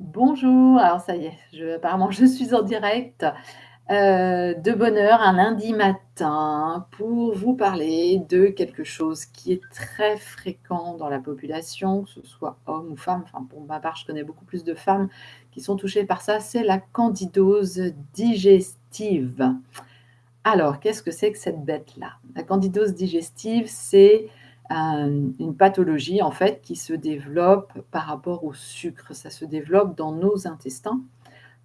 Bonjour, alors ça y est, apparemment je suis en direct, heu, de bonne heure un lundi matin pour vous parler de quelque chose qui est très fréquent dans la population, que ce soit homme ou femme, enfin pour ma part je connais beaucoup plus de femmes qui sont touchées par ça, c'est la candidose digestive. Alors qu'est-ce que c'est que cette bête-là? La candidose digestive, c'est, une pathologie en fait qui se développe par rapport au sucre. Ça se développe dans nos intestins,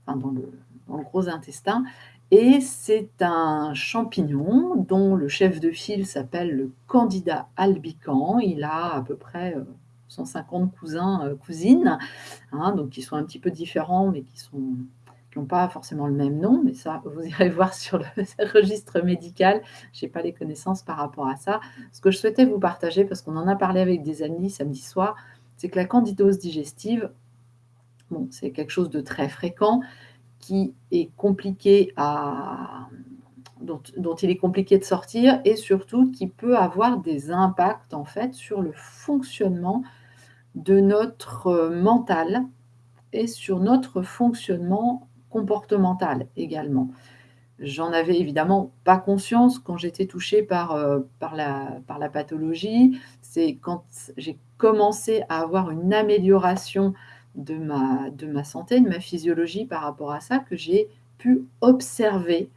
enfin dans le gros intestin et c'est un champignon dont le chef de file s'appelle le Candida albicans. Il a à peu près, heu, 150 cousins, heu, cousines, hein, donc qui sont un petit peu différents, mais qui sont qui ont pas forcément le même nom, mais ça vous irez voir sur le registre médical. J'ai pas les connaissances par rapport à ça. Ce que je souhaitais vous partager, parce qu'on en a parlé avec des amis samedi soir, c'est que la candidose digestive, bon, c'est quelque chose de très fréquent, qui est compliqué à dont dont il est compliqué de sortir et surtout qui peut avoir des impacts en fait sur le fonctionnement de notre, heu, mental et sur notre fonctionnement comportemental également. J'en avais évidemment pas conscience quand j'étais touchée par, heu, par la par la pathologie. C'est quand j'ai commencé à avoir une amélioration de ma de ma santé, de ma physiologie par rapport à ça, que j'ai pu observer,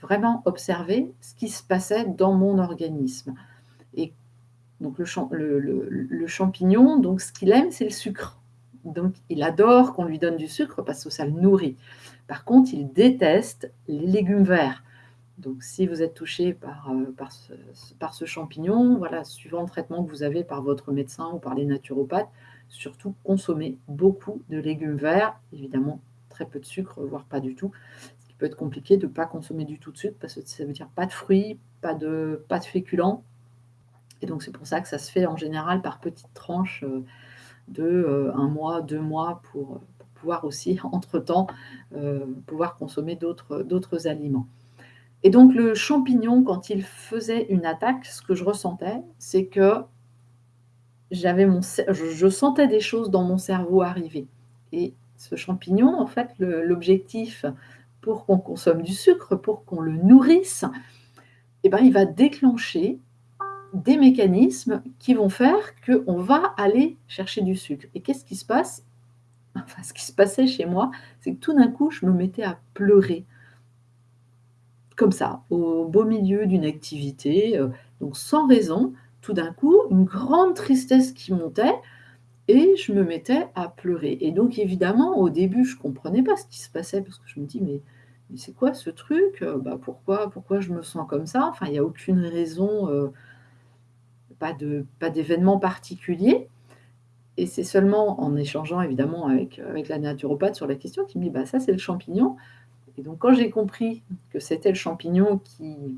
vraiment observer ce qui se passait dans mon organisme et donc le le champignon, donc ce qu'il aime, c'est le sucre. Donc il adore qu'on lui donne du sucre parce que ça le nourrit. Par contre, il déteste les légumes verts. Donc si vous êtes touché par, heu, par ce champignon, voilà, suivant le traitement que vous avez par votre médecin ou par les naturopathes, surtout consommez beaucoup de légumes verts, évidemment très peu de sucre, voire pas du tout. Ce qui peut être compliqué de pas consommer du tout de sucre parce que ça veut dire pas de fruits, pas de pas de féculents et donc c'est pour ça que ça se fait en général par petites tranches, heu, de, heu, 1 mois, 2 mois pour, pouvoir aussi entre temps, heu, pouvoir consommer d'autres, aliments. Et donc le champignon, quand il faisait une attaque, ce que je ressentais, c'est que j'avais mon je sentais des choses dans mon cerveau arriver. Et ce champignon, en fait, l'objectif pour qu'on consomme du sucre, pour qu'on le nourrisse et ben, il va déclencher des mécanismes qui vont faire qu'on va aller chercher du sucre et qu'est-ce qui se passe? Enfin, ce qui se passait chez moi, c'est que tout d'un coup, je me mettais à pleurer comme ça, au beau milieu d'une activité, heu, donc sans raison, tout d'un coup, une grande tristesse qui montait et je me mettais à pleurer et donc évidemment, au début, je comprenais pas ce qui se passait parce que je me dis: «Mais c'est quoi ce truc? Heu, bah, pourquoi pourquoi je me sens comme ça?» enfin, il y a aucune raison, heu pas de pas d'événement particulier et c'est seulement en échangeant évidemment avec, avec la naturopathe sur la question qui me dit: «Bah, ça, c'est le champignon» et donc quand j'ai compris que c'était le champignon qui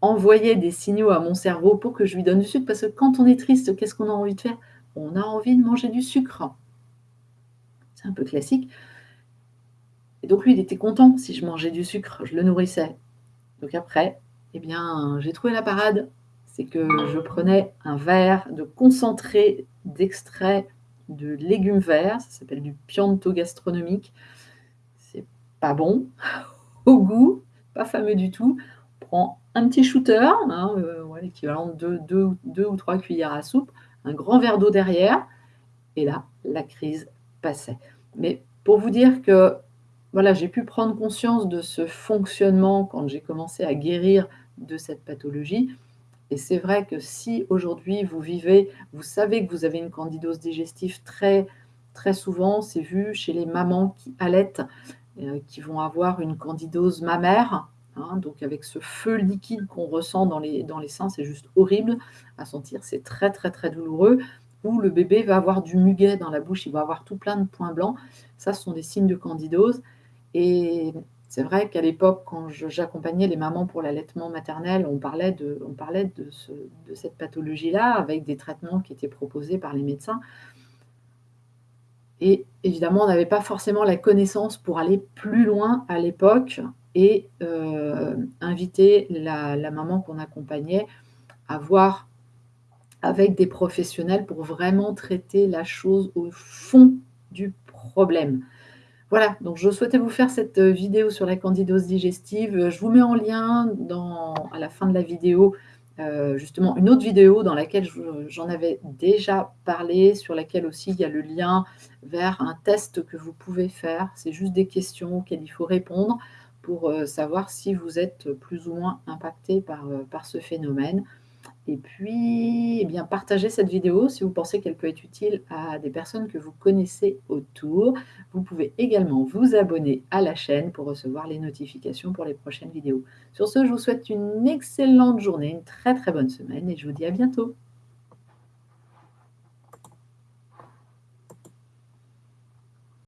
envoyait des signaux à mon cerveau pour que je lui donne du sucre, parce que quand on est triste, qu'est-ce qu'on a envie de faire? On a envie de manger du sucre. C'est un peu classique et donc lui, il était content si je mangeais du sucre, je le nourrissais. Donc après, et bien, j'ai trouvé la parade, c'est que je prenais un verre de concentré d'extrait de légumes verts, ça s'appelle du Pianto gastronomique. C'est pas bon au goût, pas fameux du tout. On prend un petit shooter, hein, ouais, l'équivalent de 2 ou 2 ou 3 cuillères à soupe, un grand verre d'eau derrière et là, la crise passait. Mais pour vous dire que, voilà, j'ai pu prendre conscience de ce fonctionnement quand j'ai commencé à guérir de cette pathologie et c'est vrai que si aujourd'hui vous vivez vous savez que vous avez une candidose digestive très très souvent, c'est vu chez les mamans qui allaitent, heu, qui vont avoir une candidose mammaire, hein, donc avec ce feu liquide qu'on ressent dans les dans les seins, c'est juste horrible à sentir, c'est très, très, très douloureux. Ou le bébé va avoir du muguet dans la bouche, il va avoir tout plein de points blancs. Ça, sont des signes de candidose et c'est vrai qu'à l'époque, quand j'accompagnais les mamans pour l'allaitement maternel, on parlait de cette pathologie-là avec des traitements qui étaient proposés par les médecins et évidemment, on n'avait pas forcément la connaissance pour aller plus loin à l'époque et heu, inviter la maman qu'on accompagnait à voir avec des professionnels pour vraiment traiter la chose au fond du problème. Voilà, donc je souhaitais vous faire cette vidéo sur la candidose digestive. Je vous mets en lien à la fin de la vidéo, heu, justement une autre vidéo dans laquelle j'en avais déjà parlé, sur laquelle aussi il y a le lien vers un test que vous pouvez faire. C'est juste des questions auxquelles il faut répondre pour, savoir si vous êtes plus ou moins impacté par ce phénomène. Et puis, eh bien, partagez cette vidéo si vous pensez qu'elle peut être utile à des personnes que vous connaissez autour. Vous pouvez également vous abonner à la chaîne pour recevoir les notifications pour les prochaines vidéos. Sur ce, je vous souhaite une excellente journée, une très très bonne semaine et je vous dis à bientôt.